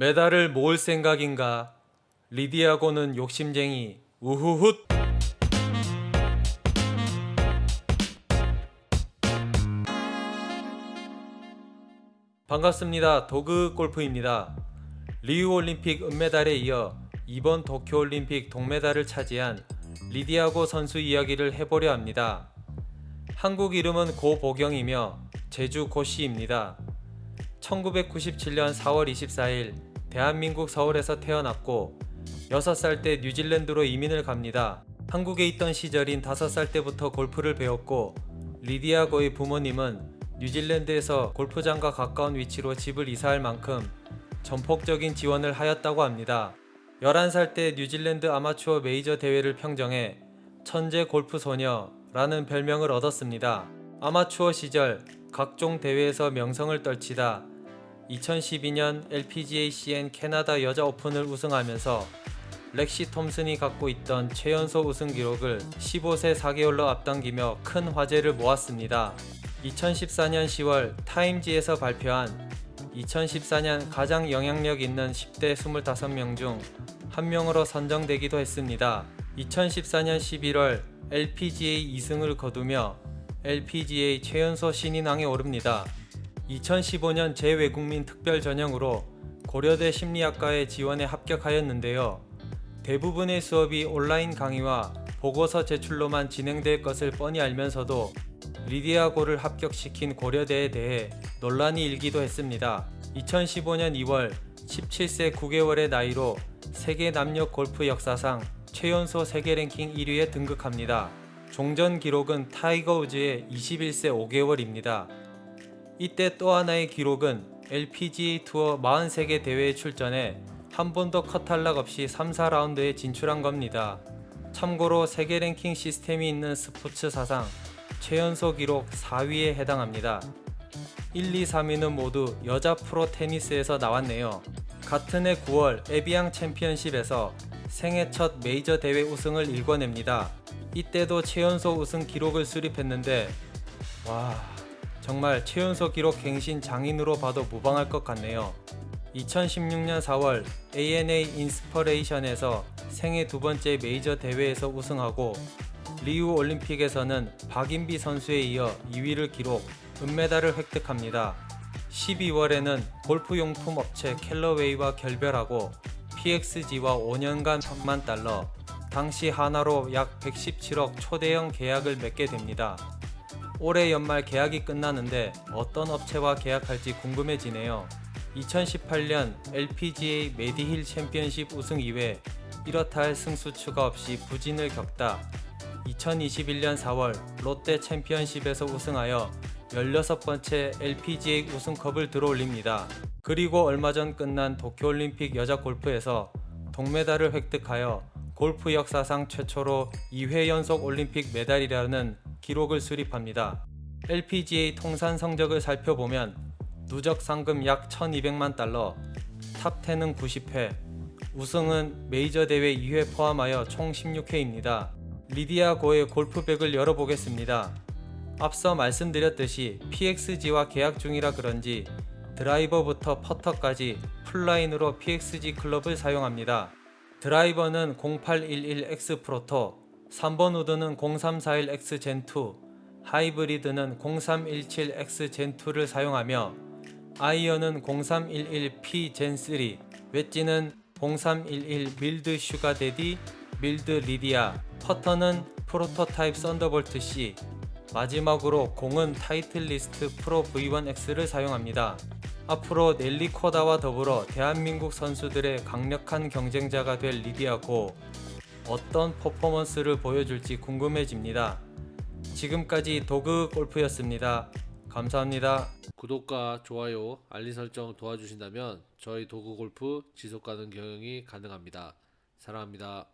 메달을 모을 생각인가? 리디아고는 욕심쟁이. 우후훗. 반갑습니다. 도그 골프입니다. 리우 올림픽 은메달에 이어 이번 도쿄 올림픽 동메달을 차지한 리디아고 선수 이야기를 해보려 합니다. 한국 이름은 고보경이며 제주 고씨입니다. 1997년 4월 24일 대한민국 서울에서 태어났고 6살 때 뉴질랜드로 이민을 갑니다. 한국에 있던 시절인 5살 때부터 골프를 배웠고 리디아고의 부모님은 뉴질랜드에서 골프장과 가까운 위치로 집을 이사할 만큼 전폭적인 지원을 하였다고 합니다. 11살 때 뉴질랜드 아마추어 메이저 대회를 평정해 천재 골프 소녀라는 별명을 얻었습니다. 아마추어 시절 각종 대회에서 명성을 떨치다 2012년 LPGA CN 캐나다 여자 오픈을 우승하면서 렉시 톰슨이 갖고 있던 최연소 우승 기록을 15세 4개월로 앞당기며 큰 화제를 모았습니다. 2014년 10월 타임지에서 발표한 2014년 가장 영향력 있는 10대 25명 중한 명으로 선정되기도 했습니다. 2014년 11월 LPGA 2승을 거두며 LPGA 최연소 신인왕에 오릅니다. 2015년 재외국민 특별 전형으로 고려대 심리학과에 지원에 합격하였는데요. 대부분의 수업이 온라인 강의와 보고서 제출로만 진행될 것을 뻔히 알면서도 리디아고를 합격시킨 고려대에 대해 논란이 일기도 했습니다. 2015년 2월 17세 9개월의 나이로 세계 남녀 골프 역사상 최연소 세계 랭킹 1위에 등극합니다. 종전 기록은 타이거 우즈의 21세 5개월입니다. 이때 또 하나의 기록은 LPGA 투어 43개 대회에 출전해 한 번도 컷탈락 없이 3, 4라운드에 진출한 겁니다. 참고로 세계 랭킹 시스템이 있는 스포츠 사상 최연소 기록 4위에 해당합니다. 1, 2, 3위는 모두 여자 프로 테니스에서 나왔네요. 같은 해 9월 에비앙 챔피언십에서 생애 첫 메이저 대회 우승을 일궈냅니다. 이때도 최연소 우승 기록을 수립했는데 와 정말 최연소 기록 갱신 장인으로 봐도 무방할 것 같네요. 2016년 4월 ANA 인스퍼레이션에서 생애 두 번째 메이저 대회에서 우승하고 리우 올림픽에서는 박인비 선수에 이어 2위를 기록, 은메달을 획득합니다. 12월에는 골프용품 업체 캘러웨이와 결별하고 PXG와 5년간 1천만 달러, 당시 하나로 약 117억 초대형 계약을 맺게 됩니다. 올해 연말 계약이 끝나는데 어떤 업체와 계약할지 궁금해지네요. 2018년 LPGA 메디힐 챔피언십 우승 이외 이렇다 할 승수 추가 없이 부진을 겪다 2021년 4월 롯데 챔피언십에서 우승하여 16번째 LPGA 우승컵을 들어올립니다. 그리고 얼마 전 끝난 도쿄올림픽 여자 골프에서 동메달을 획득하여 골프 역사상 최초로 2회 연속 올림픽 메달이라는 기록을 수립합니다. LPGA 통산 성적을 살펴보면 누적 상금 약 1200만 달러, top 10은 90회, 우승은 메이저 대회 2회 포함하여 총 16회입니다. 리디아 고의 골프백을 열어보겠습니다. 앞서 말씀드렸듯이 PXG와 계약 중이라 그런지 드라이버부터 퍼터까지 풀라인으로 PXG 클럽을 사용합니다. 드라이버는 0811X 프로토, 3번 우드는 0341X 젠2, 하이브리드는 0317X 젠2를 사용하며 아이언은 0311P Gen 3, 웨지는 0311 Milled Sugar Daddy, Milled 리디아, 퍼터는 prototype Thunderbolt C, 마지막으로 공은 타이틀리스트 프로 V1X를 사용합니다. 앞으로 넬리 코다와 더불어 대한민국 선수들의 강력한 경쟁자가 될 리디아 고 어떤 퍼포먼스를 보여줄지 궁금해집니다. 지금까지 도그 골프였습니다. 감사합니다. 구독과 좋아요, 알림 설정 도와주신다면 저희 도구 골프 지속 가능 경영이 가능합니다. 사랑합니다.